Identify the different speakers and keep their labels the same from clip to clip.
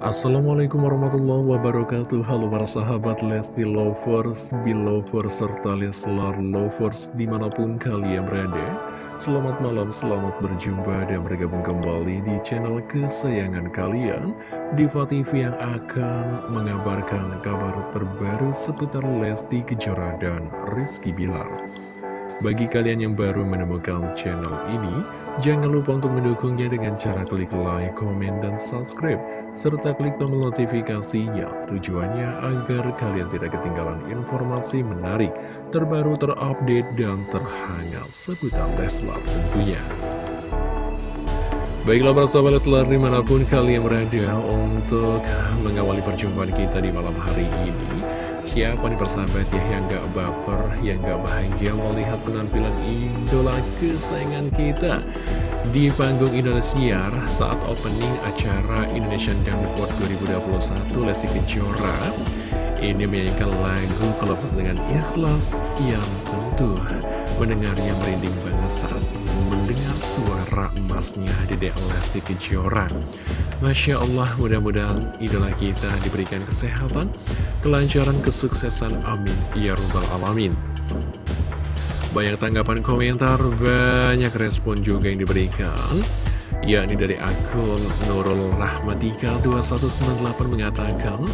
Speaker 1: Assalamualaikum warahmatullahi wabarakatuh. Halo para sahabat Lesti Lovers, Belovers, serta Leslar Lovers di mana pun kalian berada. Selamat malam, selamat berjumpa dan bergabung kembali di channel kesayangan kalian. Diva TV yang akan mengabarkan kabar terbaru seputar Lesti Kejora dan Rizky Bilar. Bagi kalian yang baru menemukan channel ini, jangan lupa untuk mendukungnya dengan cara klik like, komen, dan subscribe, serta klik tombol notifikasinya. Tujuannya agar kalian tidak ketinggalan informasi menarik, terbaru, terupdate, dan terhangat seputar Leslar tentunya. Baiklah para sahabat Leslar di mana pun kalian berada untuk mengawali perjumpaan kita di malam hari ini Siapa nih persahabat? Ya yang gak baper, yang gak bahagia melihat penampilan idola kesayangan kita di panggung Indonesia saat opening acara Indonesian Dangdut 2021 Lesti Kejora. Ini menyanyikan lagu kelepas dengan ikhlas yang tentu mendengarnya merinding banget saat mendengar suara emasnya Dedek Lesti Kejora. Masya Allah mudah-mudahan idola kita diberikan kesehatan kelancaran kesuksesan amin. Ya rabbal alamin. Banyak tanggapan komentar banyak respon juga yang diberikan yakni dari akun Nurul Rahmatika 2198 mengatakan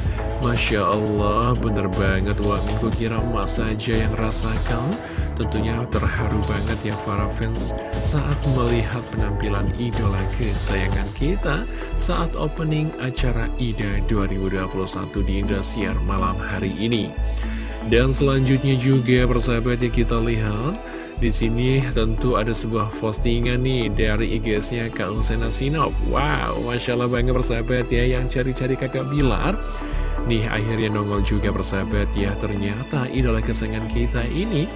Speaker 1: Masya Allah bener banget wah minggu kira emas saja yang rasakan. Tentunya terharu banget ya para fans saat melihat penampilan idola kesayangan kita saat opening acara IDA 2021 di Indosiar malam hari ini. Dan selanjutnya juga persahabat yang kita lihat di sini tentu ada sebuah postingan nih dari IG-nya Kak Husena Sinop. Wow, Masya Allah banget persahabat ya yang cari-cari kakak Bilar. Nih akhirnya nongol juga persahabat ya ternyata idola kesayangan kita ini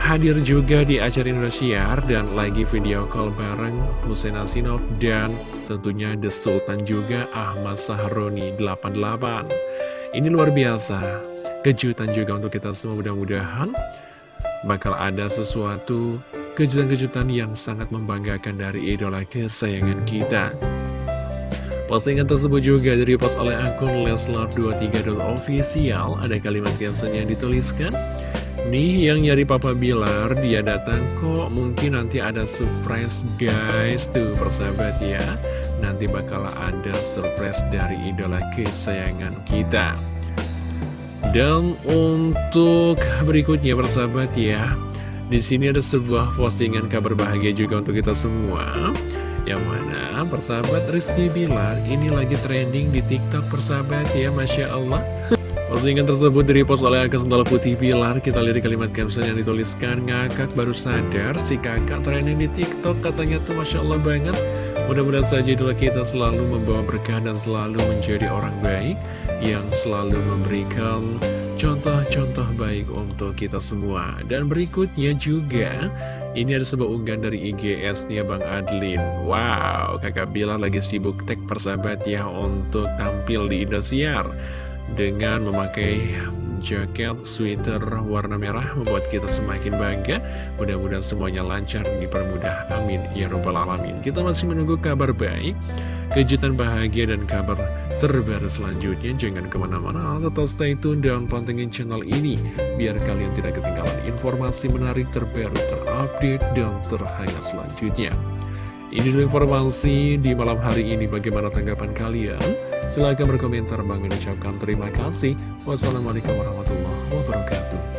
Speaker 1: hadir juga di acara Indonesia dan lagi video call bareng Husena Sinop dan tentunya The Sultan juga Ahmad Sahroni 88. Ini luar biasa, kejutan juga untuk kita semua mudah-mudahan bakal ada sesuatu kejutan-kejutan yang sangat membanggakan dari idola kesayangan kita. Postingan tersebut juga dari post oleh akun Leslar23.official Ada kalimat caption yang dituliskan Nih yang nyari Papa Bilar dia datang kok. Mungkin nanti ada surprise guys. Tuh persahabat ya. Nanti bakal ada surprise dari idola kesayangan kita dan untuk berikutnya persahabat ya di sini ada sebuah postingan kabar bahagia juga untuk kita semua. Yang mana persahabat Rizky Bilar ini lagi trending di tiktok persahabat ya Masya Allah. Postingan tersebut dari post oleh akun Sendal Putih Bilar. Kita lihat di kalimat caption yang dituliskan Ngakak baru sadar si kakak trending di tiktok katanya tuh Masya Allah banget Mudah-mudahan saja idola kita selalu membawa berkah dan selalu menjadi orang baik yang selalu memberikan contoh-contoh baik untuk kita semua. Dan berikutnya juga, ini ada sebuah unggahan dari IGS-nya Bang Adlin. Wow, kakak Bila lagi sibuk tag persahabat ya untuk tampil di Indosiar dengan memakai jaket sweater warna merah membuat kita semakin bangga. Mudah-mudahan semuanya lancar dipermudah. Amin. Ya robbal alamin. Kita masih menunggu kabar baik kejutan bahagia dan kabar terbaru selanjutnya. Jangan ke mana-mana. Tetap stay tune dan pantengin channel ini biar kalian tidak ketinggalan informasi menarik terbaru terupdate dan terhangat selanjutnya. Ini dulu informasi di malam hari ini. Bagaimana tanggapan kalian Silahkan berkomentar, Bang mengucapkan terima kasih. Wassalamualaikum warahmatullahi wabarakatuh.